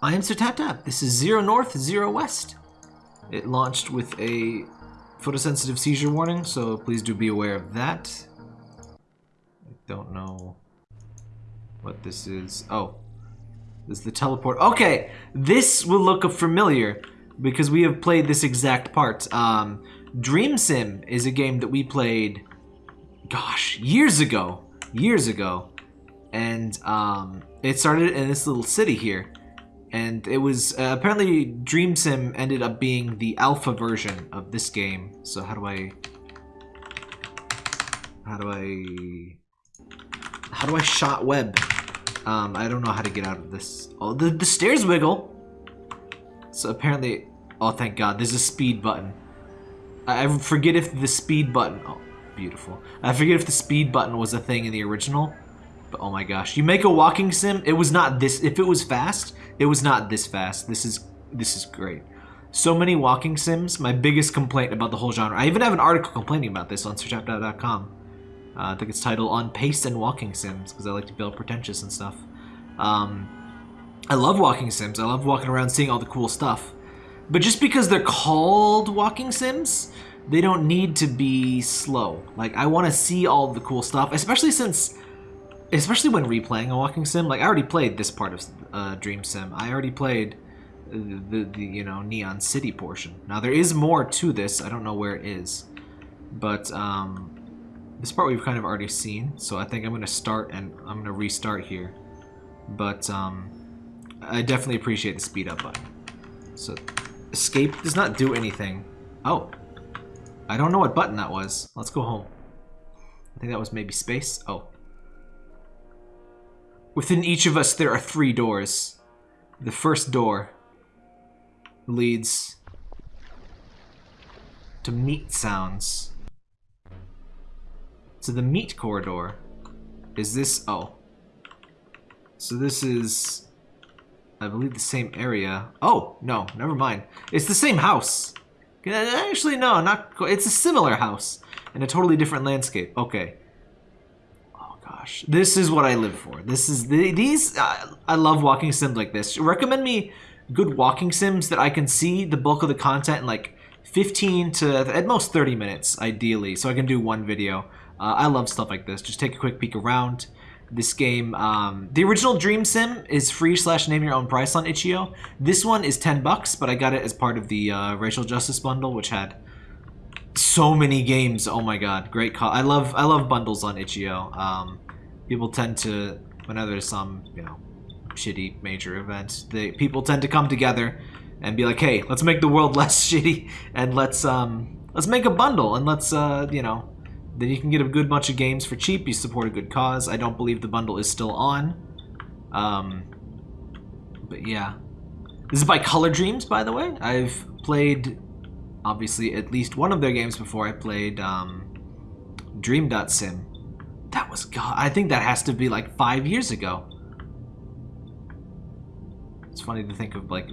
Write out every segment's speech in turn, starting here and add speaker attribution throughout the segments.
Speaker 1: I am Sir Tap Tap. This is Zero North, Zero West. It launched with a photosensitive seizure warning, so please do be aware of that. I don't know what this is. Oh, this is the teleport. Okay, this will look familiar because we have played this exact part. Um, Dream Sim is a game that we played, gosh, years ago. Years ago. And um, it started in this little city here. And it was, uh, apparently Dream Sim ended up being the alpha version of this game. So how do I, how do I, how do I shot web? Um, I don't know how to get out of this. Oh, the, the stairs wiggle. So apparently, oh thank god, there's a speed button. I, I forget if the speed button, oh, beautiful. I forget if the speed button was a thing in the original. But oh my gosh, you make a walking sim, it was not this, if it was fast, it was not this fast. This is, this is great. So many walking sims, my biggest complaint about the whole genre. I even have an article complaining about this on sirtaptap.com. Uh, I think it's titled On Pace and Walking Sims, because I like to build pretentious and stuff. Um, I love walking sims. I love walking around seeing all the cool stuff. But just because they're called walking sims, they don't need to be slow. Like, I want to see all the cool stuff, especially since... Especially when replaying a walking sim. Like, I already played this part of uh, Dream Sim. I already played the, the, you know, Neon City portion. Now, there is more to this. I don't know where it is. But, um, this part we've kind of already seen, so I think I'm going to start and I'm going to restart here. But um, I definitely appreciate the speed up button. So escape does not do anything. Oh, I don't know what button that was. Let's go home. I think that was maybe space. Oh. Within each of us there are three doors. The first door leads to meat sounds. So the meat corridor is this... Oh. So this is... I believe the same area. Oh, no, never mind. It's the same house. Actually, no, not... It's a similar house in a totally different landscape. Okay. Gosh. This is what I live for. This is... The, these... Uh, I love walking sims like this. Recommend me good walking sims that I can see the bulk of the content in like 15 to at most 30 minutes, ideally, so I can do one video. Uh, I love stuff like this. Just take a quick peek around this game. Um, the original Dream Sim is free slash name your own price on itch.io. This one is 10 bucks, but I got it as part of the uh, Racial Justice Bundle, which had so many games. Oh my god, great call. I love I love bundles on itch.io. Um, people tend to whenever there's some you know shitty major event, they people tend to come together and be like, hey, let's make the world less shitty and let's um let's make a bundle and let's uh you know then you can get a good bunch of games for cheap. You support a good cause. I don't believe the bundle is still on. Um, but yeah. This is by Color Dreams, by the way. I've played, obviously, at least one of their games before. I played um, Dream.sim. That was, God, I think that has to be like five years ago. It's funny to think of like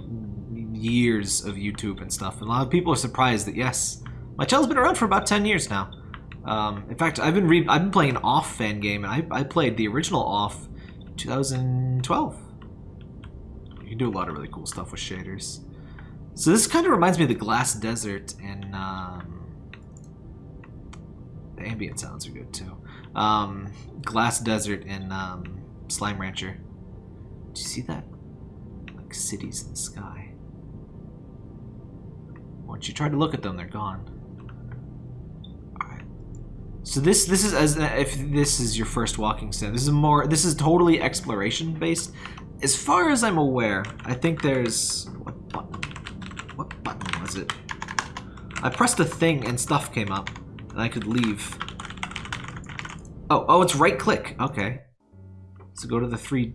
Speaker 1: years of YouTube and stuff. And a lot of people are surprised that, yes, my channel's been around for about 10 years now. Um, in fact, I've been re I've been playing an off fan game, and I, I played the original off 2012. You can do a lot of really cool stuff with shaders. So this kind of reminds me of the Glass Desert, and um, the ambient sounds are good too. Um, Glass Desert and um, Slime Rancher. Do you see that? Like cities in the sky. Once you try to look at them, they're gone. So this this is as if this is your first walking sim. This is more this is totally exploration based. As far as I'm aware, I think there's what button? What button was it? I pressed a thing and stuff came up, and I could leave. Oh, oh, it's right click. Okay. So go to the three.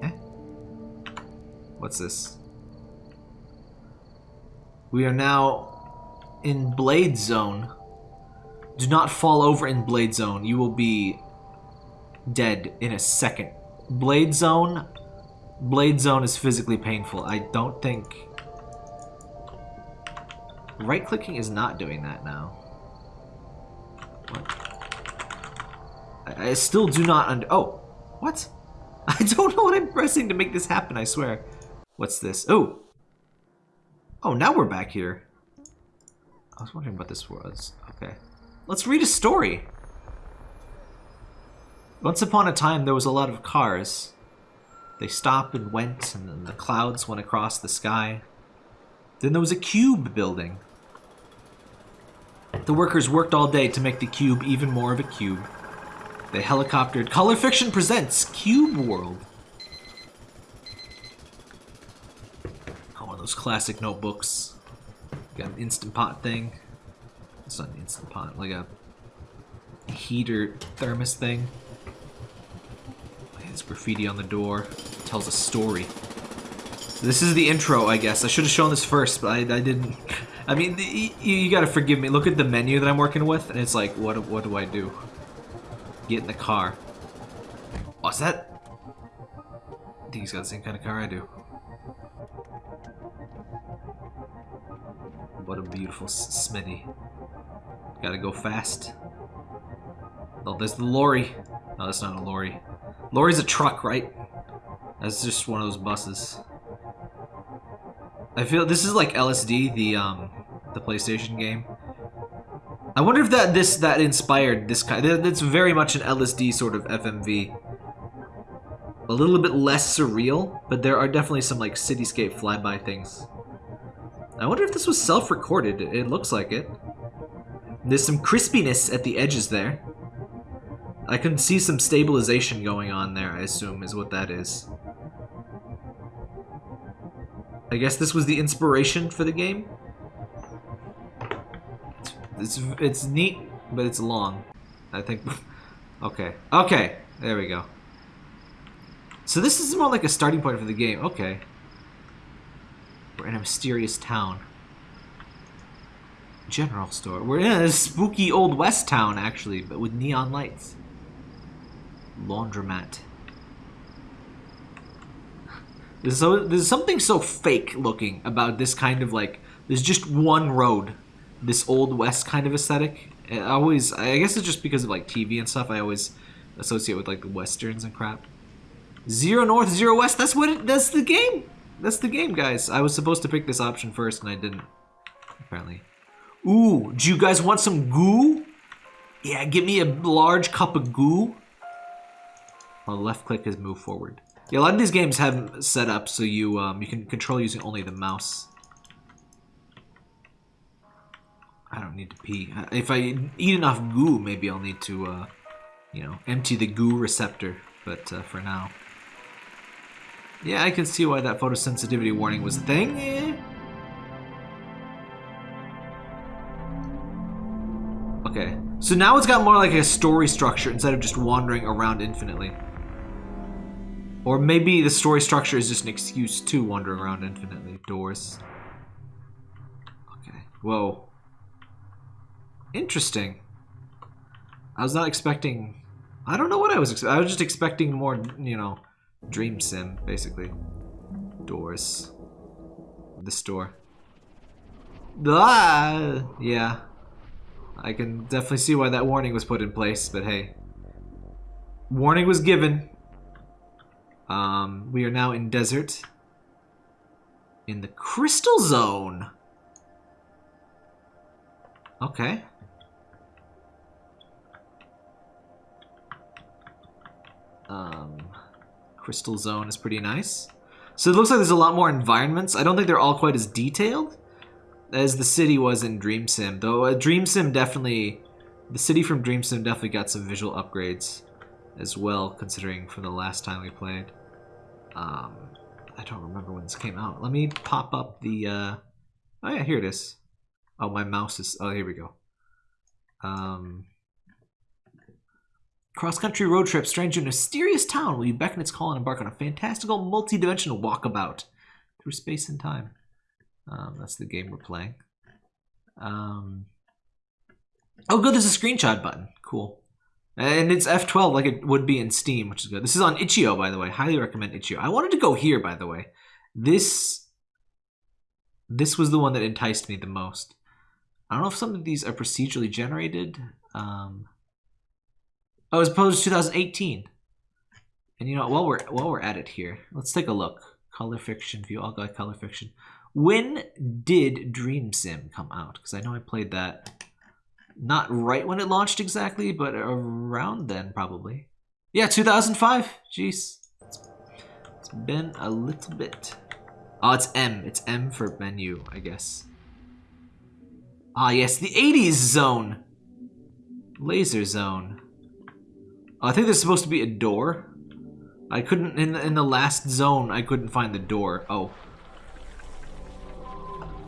Speaker 1: Eh? What's this? We are now in Blade Zone. Do not fall over in Blade Zone. You will be dead in a second. Blade Zone... Blade Zone is physically painful. I don't think... Right-clicking is not doing that now. What? I, I still do not under... Oh! What? I don't know what I'm pressing to make this happen, I swear. What's this? Oh! Oh, now we're back here. I was wondering what this was. Okay. Let's read a story. Once upon a time, there was a lot of cars. They stopped and went, and then the clouds went across the sky. Then there was a cube building. The workers worked all day to make the cube even more of a cube. They helicoptered. Color Fiction presents Cube World. Oh, one of those classic notebooks. Got an Instant Pot thing. It's not an Instant Pot, like a heater thermos thing. There's graffiti on the door. It tells a story. This is the intro, I guess. I should have shown this first, but I, I didn't. I mean, you, you gotta forgive me. Look at the menu that I'm working with, and it's like, what, what do I do? Get in the car. Oh, is that... I think he's got the same kind of car I do. What a beautiful Smitty. Gotta go fast. Oh, there's the lorry. No, that's not a lorry. Lorry's a truck, right? That's just one of those buses. I feel this is like LSD, the um, the PlayStation game. I wonder if that this that inspired this kind. That's very much an LSD sort of FMV. A little bit less surreal, but there are definitely some like cityscape flyby things. I wonder if this was self-recorded. It looks like it. There's some crispiness at the edges there. I can see some stabilization going on there, I assume, is what that is. I guess this was the inspiration for the game? It's, it's, neat, but it's long. I think... okay. Okay, there we go. So this is more like a starting point for the game. Okay. We're in a mysterious town. General store. We're in a spooky old west town, actually, but with neon lights. Laundromat. There's, so, there's something so fake looking about this kind of like, there's just one road. This old west kind of aesthetic. I always, I guess it's just because of like TV and stuff, I always associate with like the westerns and crap. Zero north, zero west, that's what it, that's the game. That's the game, guys. I was supposed to pick this option first and I didn't, apparently. Ooh, do you guys want some goo? Yeah, give me a large cup of goo. While left click is move forward. Yeah, a lot of these games have set up so you um, you can control using only the mouse. I don't need to pee. If I eat enough goo, maybe I'll need to, uh, you know, empty the goo receptor. But uh, for now. Yeah, I can see why that photosensitivity warning was a thing. Okay, so now it's got more like a story structure instead of just wandering around infinitely. Or maybe the story structure is just an excuse to wander around infinitely. Doors. Okay. Whoa. Interesting. I was not expecting... I don't know what I was I was just expecting more, you know, dream sim, basically. Doors. This door. Ah! Yeah. I can definitely see why that warning was put in place, but hey. Warning was given. Um, we are now in desert. In the crystal zone. Okay. Um, crystal zone is pretty nice. So it looks like there's a lot more environments. I don't think they're all quite as detailed as the city was in Dream Sim. Though uh, Dream Sim definitely, the city from Dream Sim definitely got some visual upgrades as well, considering from the last time we played. Um, I don't remember when this came out. Let me pop up the, uh, oh yeah, here it is. Oh, my mouse is, oh, here we go. Um, Cross-country road trip, stranger in a mysterious town will you beckon its call and embark on a fantastical, multi-dimensional walkabout through space and time. Um, that's the game we're playing. Um, oh, good, there's a screenshot button. Cool. And it's F12 like it would be in Steam, which is good. This is on Itch.io, by the way. Highly recommend Itch.io. I wanted to go here, by the way. This, this was the one that enticed me the most. I don't know if some of these are procedurally generated. Um, oh, as opposed to 2018. And you know, while we're while we're at it here, let's take a look. Color fiction view. I'll go color fiction. When did Dream Sim come out? Because I know I played that not right when it launched exactly, but around then probably. Yeah, 2005. Jeez. It's been a little bit. Oh, it's M. It's M for menu, I guess. Ah, yes, the 80s zone. Laser zone. Oh, I think there's supposed to be a door. I couldn't, in the, in the last zone, I couldn't find the door. Oh.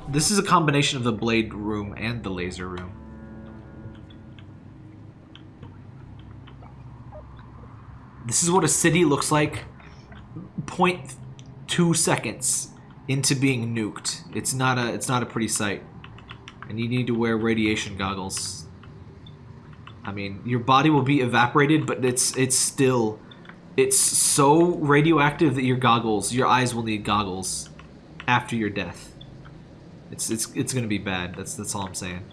Speaker 1: This is a combination of the blade room and the laser room. This is what a city looks like 0.2 seconds into being nuked. It's not a it's not a pretty sight. And you need to wear radiation goggles. I mean, your body will be evaporated, but it's it's still it's so radioactive that your goggles, your eyes will need goggles after your death. It's it's it's gonna be bad. That's that's all I'm saying.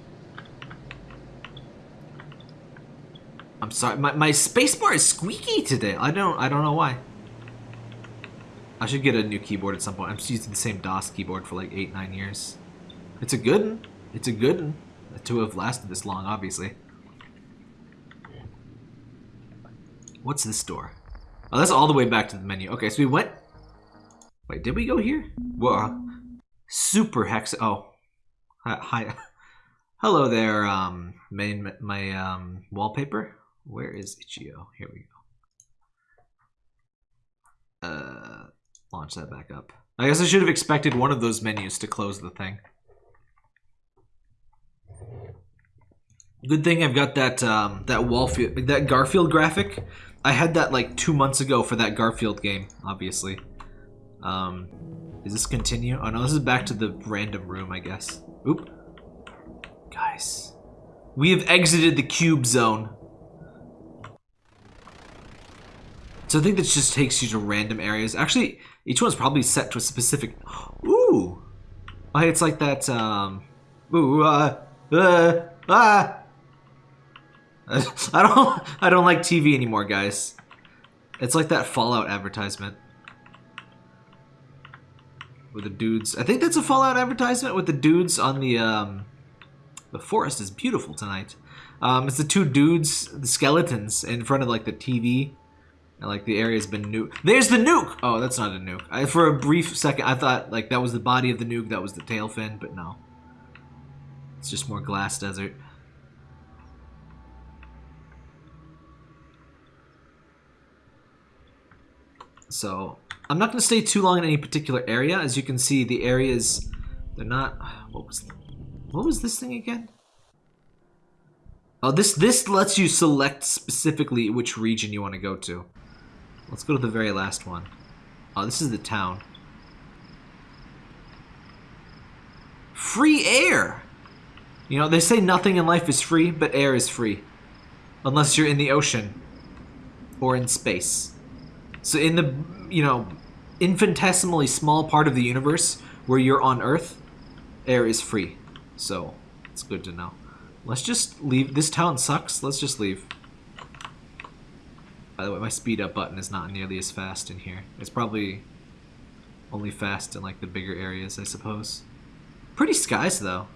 Speaker 1: I'm sorry, my my spacebar is squeaky today. I don't I don't know why. I should get a new keyboard at some point. I'm just using the same Das Keyboard for like eight nine years. It's a good one. It's a good one to have lasted this long, obviously. What's this door? Oh, that's all the way back to the menu. Okay, so we went... Wait, did we go here? Whoa. Super hex... Oh. Hi. Hello there, um, main, my, um, wallpaper. Where is Itch.io? Here we go. Uh, launch that back up. I guess I should have expected one of those menus to close the thing. Good thing I've got that um, that Wallfield, that Garfield graphic. I had that like two months ago for that Garfield game, obviously. Um, is this continue? Oh no, this is back to the random room, I guess. Oop. Guys. We have exited the cube zone. So I think this just takes you to random areas. Actually, each one's probably set to a specific... Ooh! Oh, it's like that, um... Ooh, uh... Uh... Ah! I don't I don't like TV anymore, guys. It's like that Fallout advertisement. With the dudes. I think that's a Fallout advertisement with the dudes on the um the forest is beautiful tonight. Um it's the two dudes, the skeletons in front of like the TV. And like the area's been nuke. There's the nuke! Oh, that's not a nuke. I, for a brief second I thought like that was the body of the nuke, that was the tail fin, but no. It's just more glass desert. So I'm not going to stay too long in any particular area. As you can see, the areas, they're not... What was, what was this thing again? Oh, this, this lets you select specifically which region you want to go to. Let's go to the very last one. Oh, this is the town. Free air! You know, they say nothing in life is free, but air is free. Unless you're in the ocean. Or in space. So in the, you know, infinitesimally small part of the universe where you're on Earth, air is free. So it's good to know. Let's just leave. This town sucks. Let's just leave. By the way, my speed up button is not nearly as fast in here. It's probably only fast in like the bigger areas, I suppose. Pretty skies though.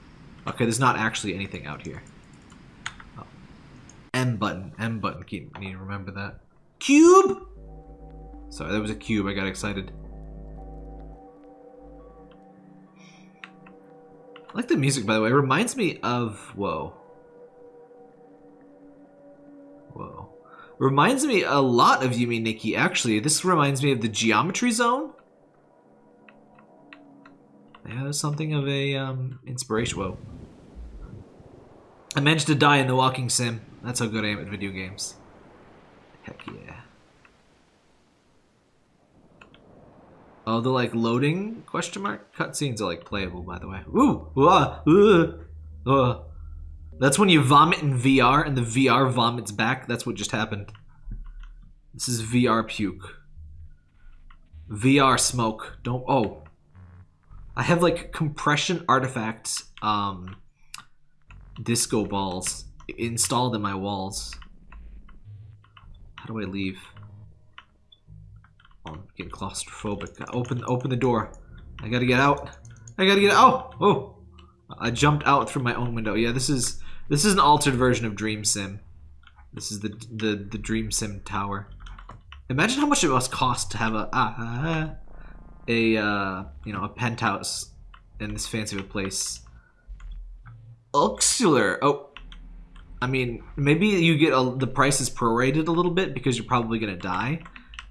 Speaker 1: Okay, there's not actually anything out here. Oh. M button. M button. Keep need to remember that. Cube! Sorry, that was a cube. I got excited. I like the music, by the way. It reminds me of... Whoa. Whoa. Reminds me a lot of Yume Nikki, actually. This reminds me of the Geometry Zone. Yeah, something of a um, inspiration. Whoa. I managed to die in the walking sim. That's how good I am at video games. Heck yeah. Oh, the like loading question mark cutscenes are like playable, by the way. Ooh, ah, uh, uh. That's when you vomit in VR and the VR vomits back. That's what just happened. This is VR puke. VR smoke. Don't. Oh, I have like compression artifacts, um, disco balls installed in my walls. How do I leave? Oh, I'm getting claustrophobic. Open, open the door. I gotta get out. I gotta get out. Oh, oh! I jumped out through my own window. Yeah, this is this is an altered version of Dream Sim. This is the the the Dream Sim tower. Imagine how much it must cost to have a uh, a uh, you know a penthouse in this fancy place. Uxular. Oh, I mean, maybe you get a, the price is prorated a little bit because you're probably gonna die,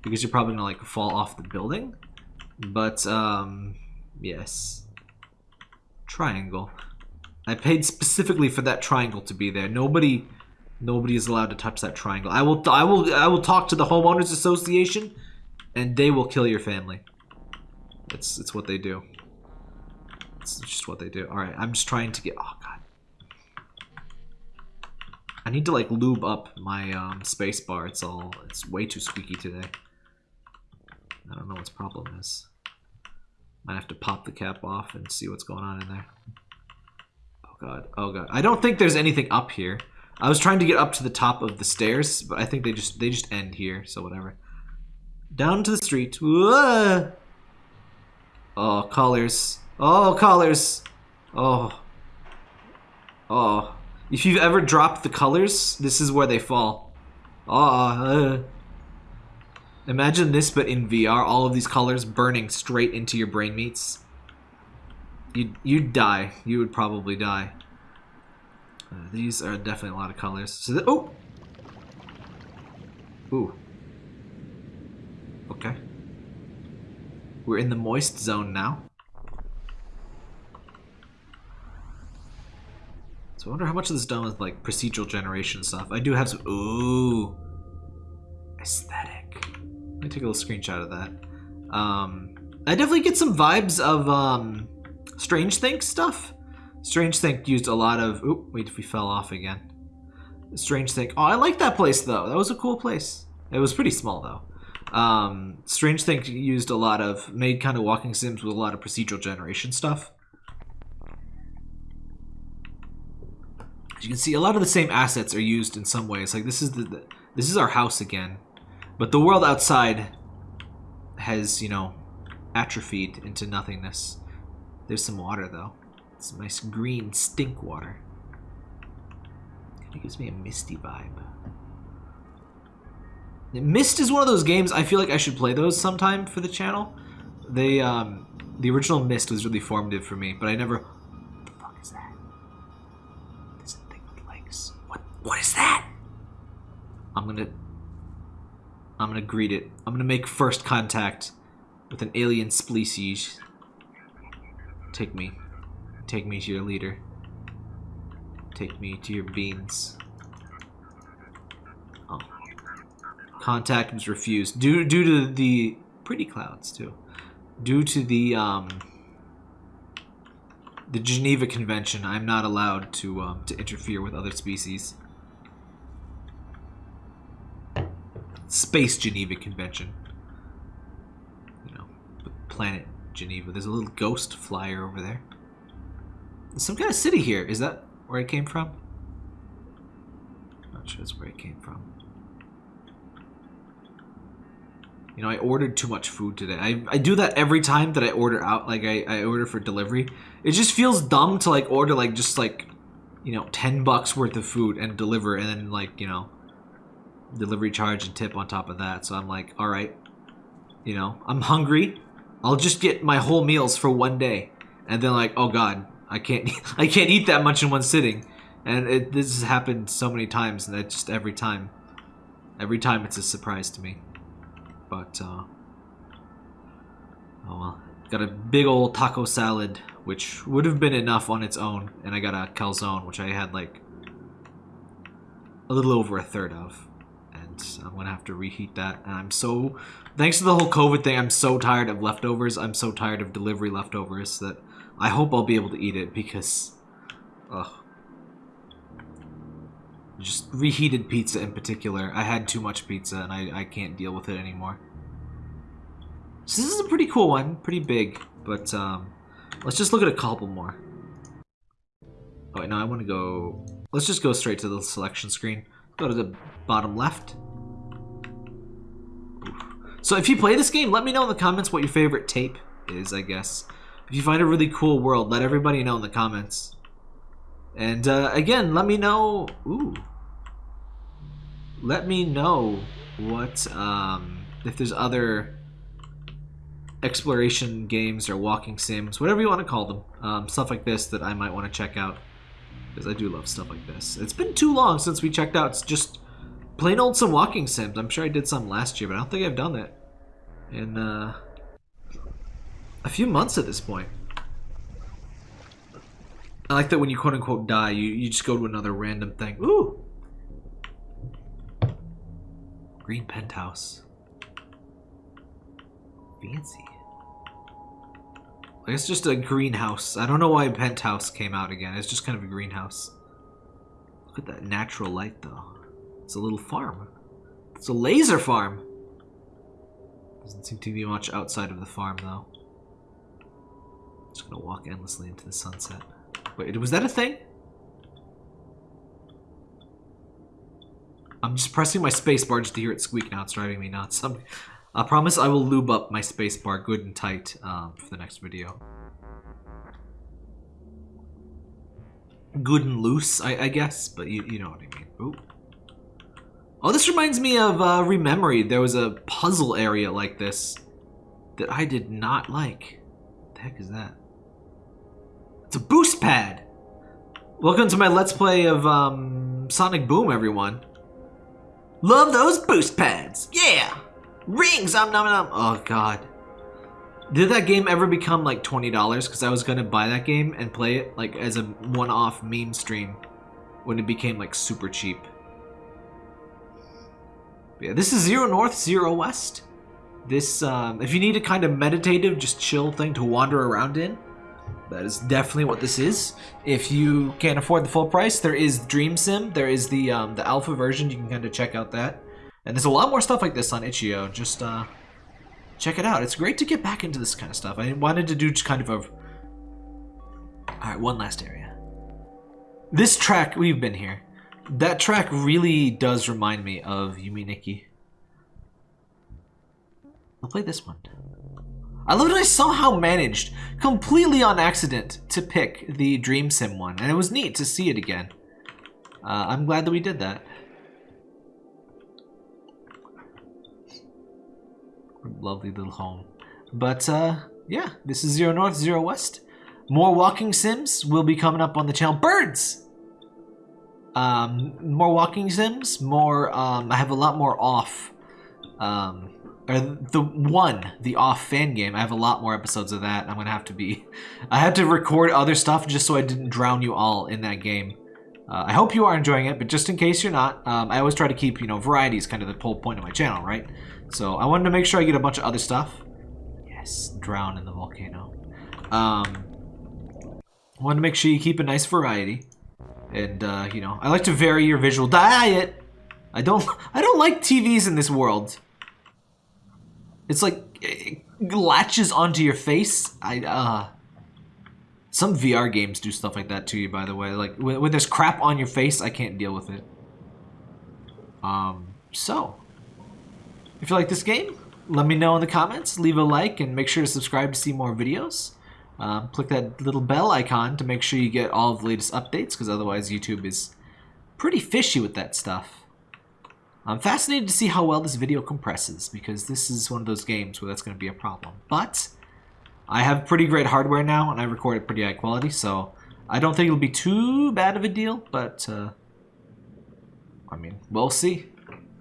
Speaker 1: because you're probably gonna like fall off the building. But um, yes, triangle. I paid specifically for that triangle to be there. Nobody, nobody is allowed to touch that triangle. I will, I will, I will talk to the homeowners association, and they will kill your family. It's, it's what they do. It's just what they do. All right, I'm just trying to get. Oh god. I need to like lube up my um, space bar. It's all it's way too squeaky today. I don't know what's problem is. Might have to pop the cap off and see what's going on in there. Oh god. Oh god. I don't think there's anything up here. I was trying to get up to the top of the stairs, but I think they just they just end here, so whatever. Down to the street. Whoa! Oh, collars. Oh, collars. Oh. Oh. If you've ever dropped the colors, this is where they fall. Ah, uh, Imagine this, but in VR, all of these colors burning straight into your brain meats. You'd, you'd die. You would probably die. Uh, these are definitely a lot of colors. So, oh! Ooh. Okay. We're in the moist zone now. So I wonder how much of this done with like procedural generation stuff. I do have some. Ooh, aesthetic. Let me take a little screenshot of that. Um, I definitely get some vibes of um, Strangethink stuff. Strangethink used a lot of. Oop, wait, if we fell off again. Strangethink. Oh, I like that place though. That was a cool place. It was pretty small though. Um, Strangethink used a lot of made kind of walking sims with a lot of procedural generation stuff. As you can see, a lot of the same assets are used in some ways. Like this is the, the this is our house again, but the world outside has you know atrophied into nothingness. There's some water though. It's nice green stink water. Kind of gives me a misty vibe. Myst is one of those games I feel like I should play those sometime for the channel. They um the original Myst was really formative for me, but I never What the fuck is that? There's a thing with legs. What? What is that? I'm gonna... I'm gonna greet it. I'm gonna make first contact with an alien species. Take me. Take me to your leader. Take me to your beans. Oh. Contact was refused. Due, due to the... Pretty clouds, too. Due to the, um... The Geneva Convention, I'm not allowed to, um, to interfere with other species. Space Geneva Convention. You know, planet Geneva. There's a little ghost flyer over there. There's some kind of city here. Is that where it came from? Not sure that's where it came from. You know, I ordered too much food today. I, I do that every time that I order out, like I, I order for delivery. It just feels dumb to like order like just like, you know, 10 bucks worth of food and deliver and then like, you know, delivery charge and tip on top of that. So I'm like, all right, you know, I'm hungry. I'll just get my whole meals for one day. And then like, oh god, I can't I can't eat that much in one sitting. And it, this has happened so many times, and it just every time, every time it's a surprise to me. But uh, oh well, got a big old taco salad, which would have been enough on its own, and I got a calzone, which I had like a little over a third of. I'm gonna have to reheat that. And I'm so, thanks to the whole COVID thing, I'm so tired of leftovers. I'm so tired of delivery leftovers that I hope I'll be able to eat it because, ugh. Just reheated pizza in particular. I had too much pizza and I, I can't deal with it anymore. So this is a pretty cool one, pretty big, but um, let's just look at a couple more. Oh wait, no, I want to go, let's just go straight to the selection screen. Go to the bottom left. So if you play this game, let me know in the comments what your favorite tape is, I guess. If you find a really cool world, let everybody know in the comments. And uh, again, let me know... Ooh. Let me know what... Um, if there's other exploration games or walking sims, whatever you want to call them. Um, stuff like this that I might want to check out. Because I do love stuff like this. It's been too long since we checked out just plain old some walking sims. I'm sure I did some last year, but I don't think I've done that in uh, a few months at this point. I like that when you quote-unquote die, you, you just go to another random thing. Ooh! Green penthouse. Fancy. I guess just a greenhouse. I don't know why penthouse came out again. It's just kind of a greenhouse. Look at that natural light, though. It's a little farm. It's a laser farm. Doesn't seem to be much outside of the farm, though. Just gonna walk endlessly into the sunset. Wait, was that a thing? I'm just pressing my spacebar just to hear it squeak now. It's driving me nuts. I'm, I promise I will lube up my spacebar good and tight um, for the next video. Good and loose, I, I guess, but you, you know what I mean. Oh, this reminds me of uh, Rememory. There was a puzzle area like this that I did not like. What the heck is that? It's a boost pad. Welcome to my Let's Play of um, Sonic Boom, everyone. Love those boost pads. Yeah. Rings. I'm nom nom. Oh, God. Did that game ever become like $20? Because I was going to buy that game and play it like as a one-off meme stream when it became like super cheap. But yeah, this is Zero North, Zero West. This, um, if you need a kind of meditative, just chill thing to wander around in, that is definitely what this is. If you can't afford the full price, there is Dream Sim. There is the um, the alpha version. You can kind of check out that. And there's a lot more stuff like this on itch.io. Just uh, check it out. It's great to get back into this kind of stuff. I wanted to do just kind of a... Alright, one last area. This track, we've been here. That track really does remind me of Yume Nikki. I'll play this one. I love that I somehow managed, completely on accident, to pick the Dream Sim one, and it was neat to see it again. Uh, I'm glad that we did that. Lovely little home. But, uh, yeah, this is Zero North, Zero West. More walking sims will be coming up on the channel. Birds! Um, more walking sims, more, um, I have a lot more off, um, or the one, the off fan game. I have a lot more episodes of that. I'm going to have to be, I had to record other stuff just so I didn't drown you all in that game. Uh, I hope you are enjoying it, but just in case you're not, um, I always try to keep, you know, variety is kind of the whole point of my channel, right? So I wanted to make sure I get a bunch of other stuff. Yes, drown in the volcano. Um, I wanted to make sure you keep a nice variety. And, uh, you know, I like to vary your visual diet. I don't, I don't like TVs in this world. It's like, it latches onto your face. I, uh... Some VR games do stuff like that to you, by the way. Like, when, when there's crap on your face, I can't deal with it. Um, so. If you like this game, let me know in the comments. Leave a like and make sure to subscribe to see more videos. Um, click that little bell icon to make sure you get all of the latest updates, because otherwise YouTube is pretty fishy with that stuff. I'm fascinated to see how well this video compresses, because this is one of those games where that's going to be a problem. But, I have pretty great hardware now, and I record at pretty high quality, so I don't think it'll be too bad of a deal, but, uh, I mean, we'll see.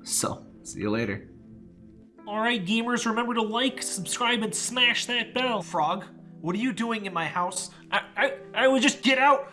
Speaker 1: So, see you later.
Speaker 2: Alright gamers, remember to like, subscribe, and smash that bell.
Speaker 1: Frog, what are you doing in my house?
Speaker 2: I, I, I would just get out.